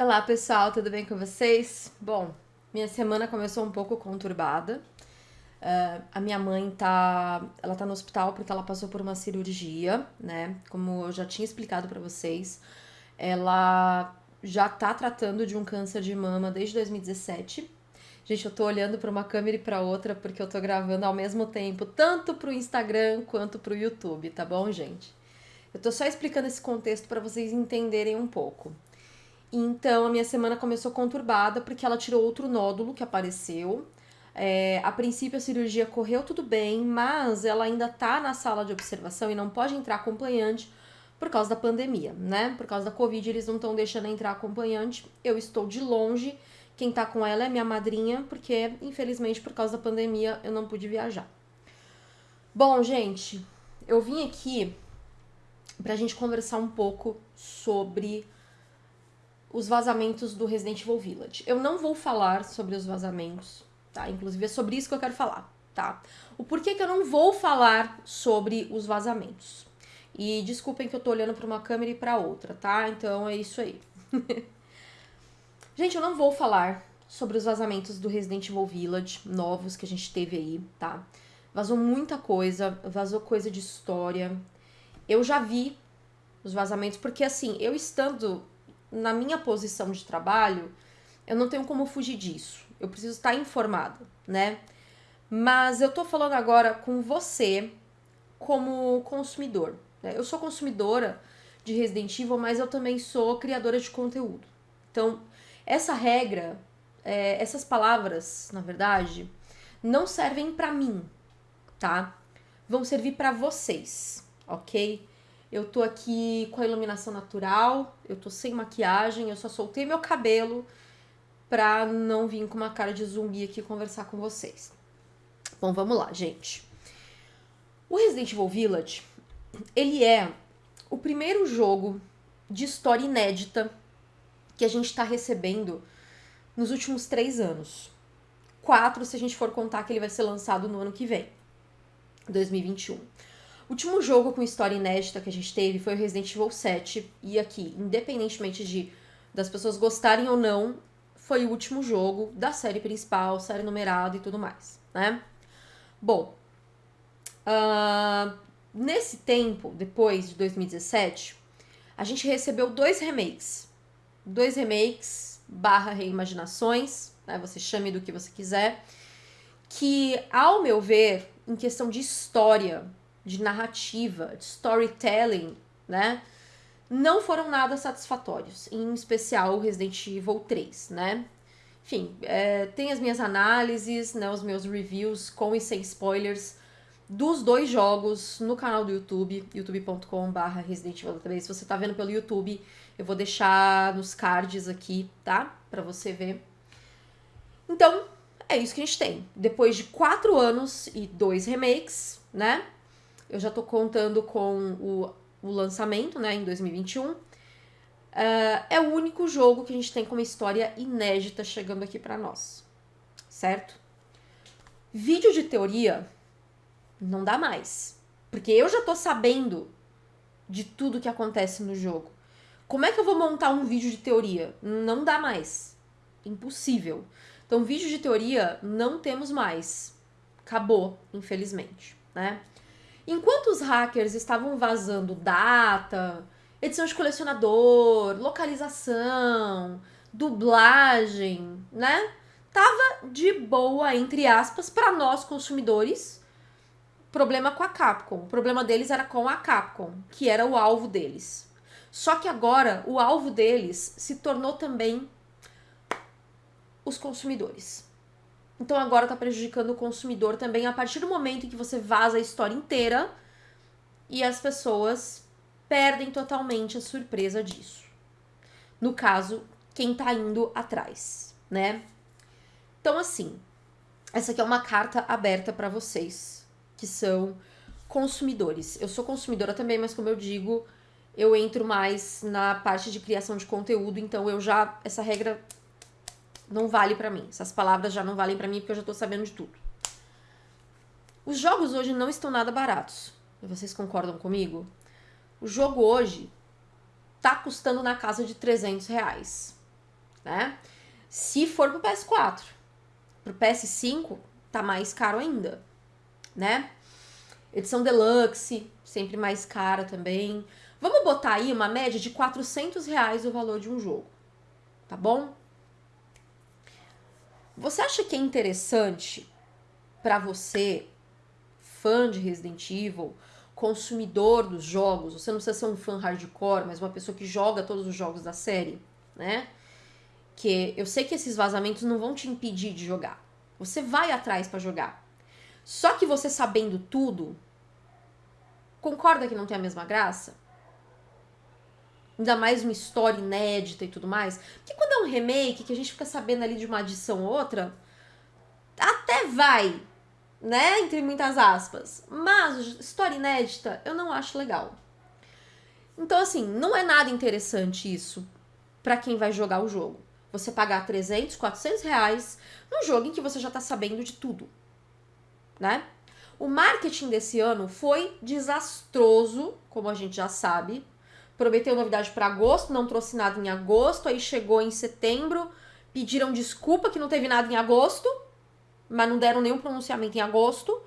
Olá pessoal, tudo bem com vocês? Bom, minha semana começou um pouco conturbada. Uh, a minha mãe tá, ela tá no hospital porque ela passou por uma cirurgia, né? Como eu já tinha explicado para vocês, ela já tá tratando de um câncer de mama desde 2017. Gente, eu tô olhando para uma câmera e para outra porque eu tô gravando ao mesmo tempo, tanto pro Instagram quanto pro YouTube, tá bom, gente? Eu tô só explicando esse contexto para vocês entenderem um pouco. Então a minha semana começou conturbada porque ela tirou outro nódulo que apareceu. É, a princípio a cirurgia correu tudo bem, mas ela ainda tá na sala de observação e não pode entrar acompanhante por causa da pandemia, né? Por causa da Covid, eles não estão deixando entrar acompanhante. Eu estou de longe. Quem tá com ela é minha madrinha, porque infelizmente por causa da pandemia eu não pude viajar. Bom, gente, eu vim aqui pra gente conversar um pouco sobre os vazamentos do Resident Evil Village. Eu não vou falar sobre os vazamentos, tá? Inclusive é sobre isso que eu quero falar, tá? O porquê que eu não vou falar sobre os vazamentos. E desculpem que eu tô olhando para uma câmera e para outra, tá? Então é isso aí. gente, eu não vou falar sobre os vazamentos do Resident Evil Village novos que a gente teve aí, tá? Vazou muita coisa, vazou coisa de história. Eu já vi os vazamentos, porque assim, eu estando na minha posição de trabalho, eu não tenho como fugir disso. Eu preciso estar informada, né? Mas eu tô falando agora com você como consumidor. Né? Eu sou consumidora de Resident Evil, mas eu também sou criadora de conteúdo. Então, essa regra, é, essas palavras, na verdade, não servem para mim, tá? Vão servir para vocês, ok? Eu tô aqui com a iluminação natural, eu tô sem maquiagem, eu só soltei meu cabelo pra não vir com uma cara de zumbi aqui conversar com vocês. Bom, vamos lá, gente. O Resident Evil Village, ele é o primeiro jogo de história inédita que a gente tá recebendo nos últimos três anos. Quatro, se a gente for contar que ele vai ser lançado no ano que vem, 2021. Último jogo com história inédita que a gente teve foi o Resident Evil 7. E aqui, independentemente de das pessoas gostarem ou não, foi o último jogo da série principal, série numerada e tudo mais, né? Bom, uh, nesse tempo, depois de 2017, a gente recebeu dois remakes. Dois remakes barra reimaginações, né? Você chame do que você quiser. Que, ao meu ver, em questão de história, de narrativa, de storytelling, né? Não foram nada satisfatórios, em especial o Resident Evil 3, né? Enfim, é, tem as minhas análises, né, os meus reviews com e sem spoilers dos dois jogos no canal do YouTube, youtube.com.br Resident Evil 3. Se você tá vendo pelo YouTube, eu vou deixar nos cards aqui, tá? Pra você ver. Então, é isso que a gente tem. Depois de quatro anos e dois remakes, né? Eu já tô contando com o, o lançamento, né, em 2021. Uh, ah, é o único jogo que a gente tem com uma história inédita chegando aqui para nós, certo? Vídeo de teoria não dá mais, porque eu já tô sabendo de tudo que acontece no jogo. Como é que eu vou montar um vídeo de teoria? Não dá mais. Impossível. Então, vídeo de teoria não temos mais. Acabou, infelizmente, né? Enquanto os hackers estavam vazando data, edição de colecionador, localização, dublagem, né? Tava de boa, entre aspas, para nós consumidores. Problema com a Capcom. O problema deles era com a Capcom, que era o alvo deles. Só que agora o alvo deles se tornou também os consumidores. Então agora está prejudicando o consumidor também a partir do momento em que você vaza a história inteira e as pessoas perdem totalmente a surpresa disso. No caso, quem está indo atrás, né? Então assim, essa aqui é uma carta aberta para vocês que são consumidores. Eu sou consumidora também, mas como eu digo, eu entro mais na parte de criação de conteúdo, então eu já essa regra não vale para mim. Essas palavras já não valem para mim porque eu já tô sabendo de tudo. Os jogos hoje não estão nada baratos. Vocês concordam comigo? O jogo hoje tá custando na casa de 300 reais. né? Se for pro PS4, pro PS5 tá mais caro ainda, né? Edição deluxe, sempre mais cara também. Vamos botar aí uma média de 400 reais o valor de um jogo, tá bom? Você acha que é interessante para você, fã de Resident Evil, consumidor dos jogos, você não precisa ser um fã hardcore, mas uma pessoa que joga todos os jogos da série, né? Que eu sei que esses vazamentos não vão te impedir de jogar. Você vai atrás para jogar. Só que você sabendo tudo, concorda que não tem a mesma graça? Ainda mais uma história inédita e tudo mais. Porque quando remake, que a gente fica sabendo ali de uma adição ou outra, até vai, né? Entre muitas aspas. Mas história inédita eu não acho legal. Então, assim, não é nada interessante isso para quem vai jogar o jogo. Você pagar 300, 400 reais num jogo em que você já tá sabendo de tudo, né? O marketing desse ano foi desastroso, como a gente já sabe. Prometeu novidade para agosto, não trouxe nada em agosto, aí chegou em setembro, pediram desculpa que não teve nada em agosto mas não deram nenhum pronunciamento em agosto.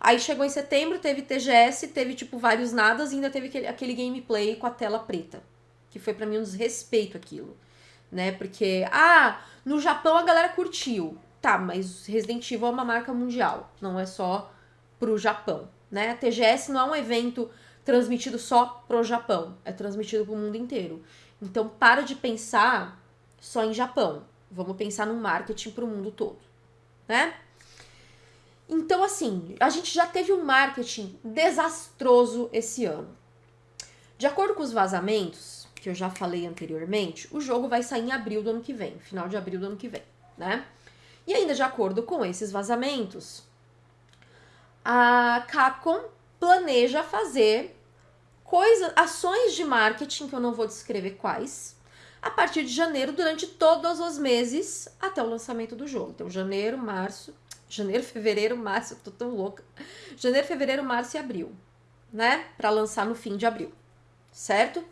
Aí chegou em setembro, teve TGS, teve tipo vários nadas e ainda teve aquele, aquele gameplay com a tela preta. Que foi para mim um desrespeito aquilo. Né? Porque, ah, no Japão a galera curtiu. Tá, mas Resident Evil é uma marca mundial, não é só pro Japão, né? A TGS não é um evento transmitido só pro Japão, é transmitido pro mundo inteiro. Então para de pensar só em Japão. Vamos pensar no marketing pro mundo todo, né? Então, assim, a gente já teve um marketing desastroso esse ano. De acordo com os vazamentos, que eu já falei anteriormente, o jogo vai sair em abril do ano que vem, final de abril do ano que vem, né? E ainda de acordo com esses vazamentos, a Capcom planeja fazer coisas, ações de marketing que eu não vou descrever quais, a partir de janeiro durante todos os meses até o lançamento do jogo. Então, janeiro, março, Janeiro, fevereiro, março, eu tô tão louca. Janeiro, fevereiro, março e abril, né? Para lançar no fim de abril, certo?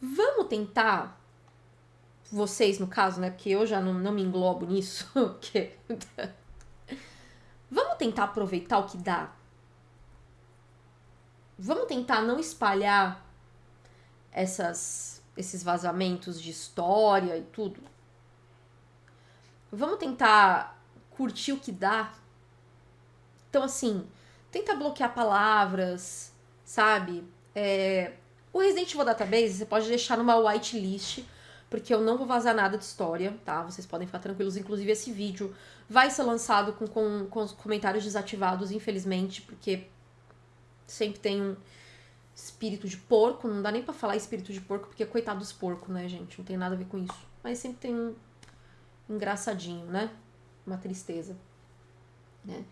Vamos tentar, vocês no caso, né? Porque eu já não, não me englobo nisso. porque... Vamos tentar aproveitar o que dá. Vamos tentar não espalhar essas, esses vazamentos de história e tudo Vamos tentar curtir o que dá. Então, assim, tenta bloquear palavras, sabe? É, o Resident Evil Database você pode deixar numa whitelist, porque eu não vou vazar nada de história, tá? Vocês podem ficar tranquilos. Inclusive, esse vídeo vai ser lançado com, com, com os comentários desativados, infelizmente, porque sempre tem um espírito de porco. Não dá nem pra falar espírito de porco, porque coitado dos porcos, né, gente? Não tem nada a ver com isso. Mas sempre tem um engraçadinho, né? Uma tristeza. Né?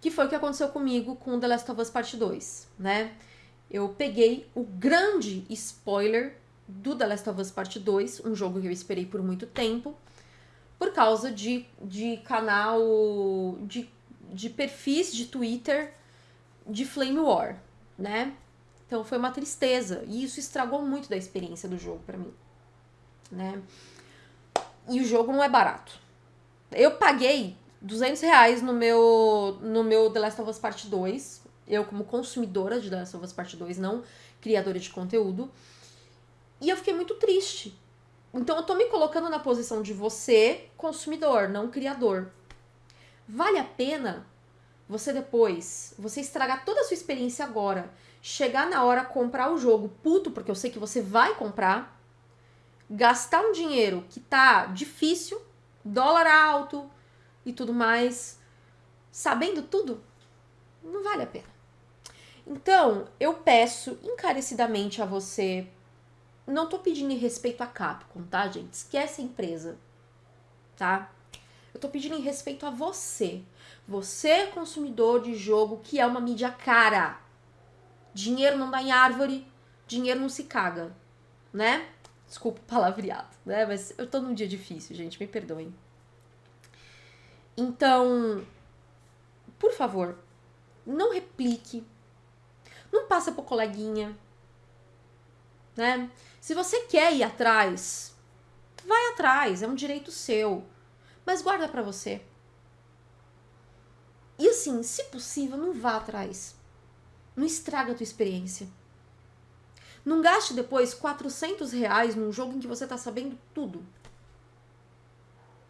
Que foi o que aconteceu comigo com The Last of Us Part 2, né? Eu peguei o grande spoiler do The Last of Us Part 2, um jogo que eu esperei por muito tempo, por causa de, de canal, de, de perfis de Twitter de Flame War, né? Então foi uma tristeza e isso estragou muito da experiência do jogo para mim, né? E o jogo não é barato. Eu paguei 200 reais no meu, no meu The Last of Us Part 2. Eu, como consumidora de The Last of Us Part 2, não criadora de conteúdo. E eu fiquei muito triste. Então eu tô me colocando na posição de você, consumidor, não criador. Vale a pena você depois, você estragar toda a sua experiência agora, chegar na hora comprar o jogo puto, porque eu sei que você vai comprar, gastar um dinheiro que tá difícil, dólar alto e tudo mais, sabendo tudo, não vale a pena. Então, eu peço encarecidamente a você, não tô pedindo respeito a Capcom, tá, gente? Esquece a empresa, tá? Eu tô pedindo respeito a você. Você, consumidor de jogo, que é uma mídia cara. Dinheiro não dá em árvore, dinheiro não se caga, né? Desculpa o palavreado, né? Mas eu tô num dia difícil, gente, me perdoem. Então, por favor, não replique. Não passa pro coleguinha. né? Se você quer ir atrás, vai atrás, é um direito seu. Mas guarda para você. Assim, se possível, não vá atrás. Não estraga a tua experiência. Não gaste depois 400 reais num jogo em que você tá sabendo tudo.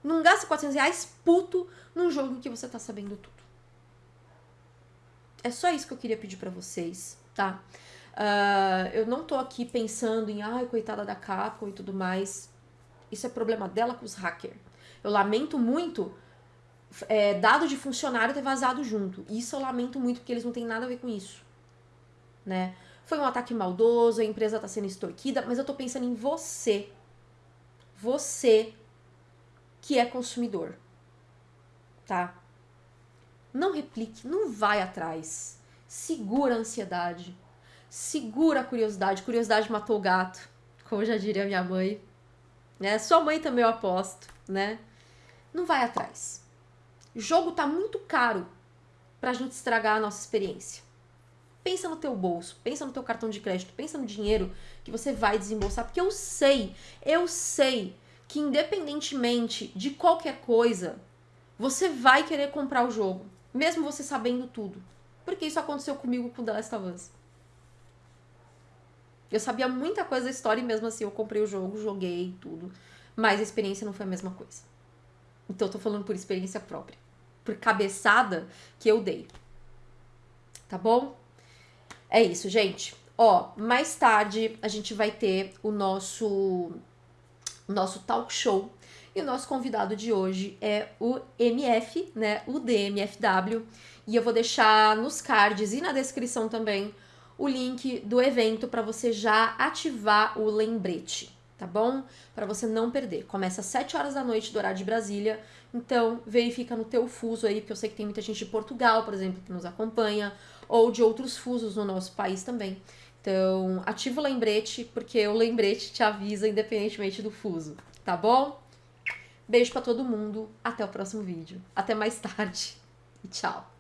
Não gaste 400 reais puto num jogo em que você tá sabendo tudo. É só isso que eu queria pedir para vocês, tá? Uh, eu não tô aqui pensando em, ai, coitada da Capcom e tudo mais. Isso é problema dela com os hackers. Eu lamento muito é, dado de funcionário ter vazado junto. Isso eu lamento muito porque eles não têm nada a ver com isso. Né? Foi um ataque maldoso, a empresa tá sendo extorquida, mas eu tô pensando em você. Você que é consumidor. Tá? Não replique, não vai atrás. Segura a ansiedade segura a curiosidade. Curiosidade matou o gato, como já diria minha mãe. Né? Sua mãe também eu aposto, né? Não vai atrás. Jogo tá muito caro pra gente estragar a nossa experiência. Pensa no teu bolso, pensa no teu cartão de crédito, pensa no dinheiro que você vai desembolsar, porque eu sei, eu sei que independentemente de qualquer coisa, você vai querer comprar o jogo, mesmo você sabendo tudo. Porque isso aconteceu comigo com The Last of Us. Eu sabia muita coisa da história e mesmo assim eu comprei o jogo, joguei tudo. Mas a experiência não foi a mesma coisa. Então eu tô falando por experiência própria. Por cabeçada que eu dei. Tá bom? É isso, gente. Ó, mais tarde a gente vai ter o nosso nosso talk show e o nosso convidado de hoje é o MF, né? O DMFW. E eu vou deixar nos cards e na descrição também o link do evento para você já ativar o lembrete, tá bom? Para você não perder. Começa às 7 horas da noite do horário de Brasília, então verifica no teu fuso aí, porque eu sei que tem muita gente de Portugal, por exemplo, que nos acompanha, ou de outros fusos no nosso país também. Então, ativa o lembrete, porque o lembrete te avisa independentemente do fuso, tá bom? Beijo para todo mundo, até o próximo vídeo. Até mais tarde e tchau.